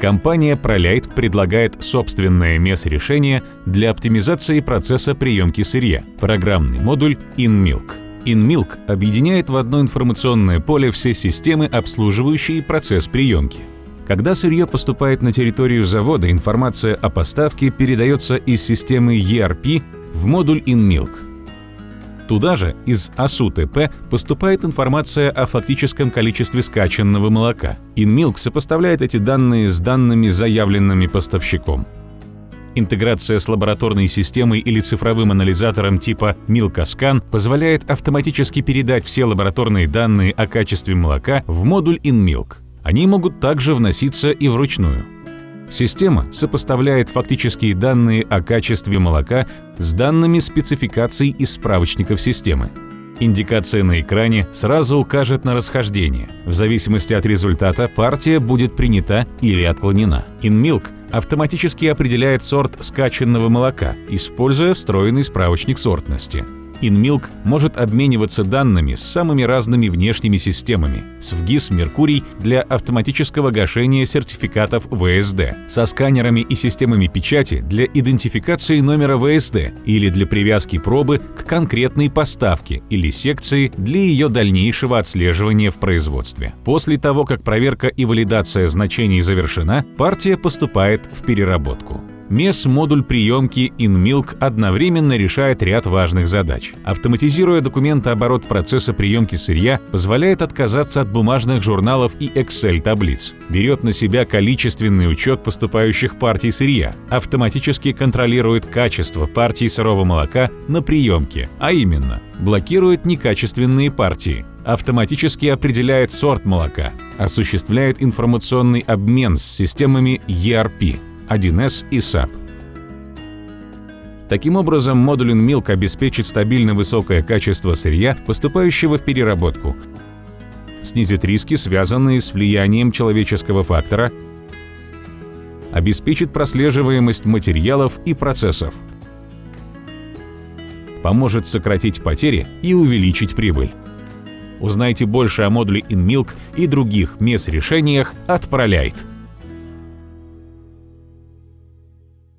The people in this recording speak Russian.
Компания ProLight предлагает собственное MES-решение для оптимизации процесса приемки сырья – программный модуль InMilk. InMilk объединяет в одно информационное поле все системы, обслуживающие процесс приемки. Когда сырье поступает на территорию завода, информация о поставке передается из системы ERP в модуль InMilk. Туда же из АСУ-ТП поступает информация о фактическом количестве скачанного молока. InMilk сопоставляет эти данные с данными, заявленными поставщиком. Интеграция с лабораторной системой или цифровым анализатором типа Milkascan позволяет автоматически передать все лабораторные данные о качестве молока в модуль InMilk. Они могут также вноситься и вручную. Система сопоставляет фактические данные о качестве молока с данными спецификаций из справочников системы. Индикация на экране сразу укажет на расхождение. В зависимости от результата партия будет принята или отклонена. InMilk автоматически определяет сорт скачанного молока, используя встроенный справочник сортности. InMilk может обмениваться данными с самыми разными внешними системами, с ВГИС «Меркурий» для автоматического гашения сертификатов ВСД, со сканерами и системами печати для идентификации номера ВСД или для привязки пробы к конкретной поставке или секции для ее дальнейшего отслеживания в производстве. После того, как проверка и валидация значений завершена, партия поступает в переработку. MES-модуль приемки InMilk одновременно решает ряд важных задач. Автоматизируя документооборот процесса приемки сырья, позволяет отказаться от бумажных журналов и Excel-таблиц. Берет на себя количественный учет поступающих партий сырья, автоматически контролирует качество партий сырого молока на приемке, а именно блокирует некачественные партии, автоматически определяет сорт молока, осуществляет информационный обмен с системами ERP, 1С и SAP. Таким образом, модуль InMilk обеспечит стабильно высокое качество сырья, поступающего в переработку, снизит риски, связанные с влиянием человеческого фактора, обеспечит прослеживаемость материалов и процессов, поможет сократить потери и увеличить прибыль. Узнайте больше о модуле InMilk и других MES-решениях от ProLight.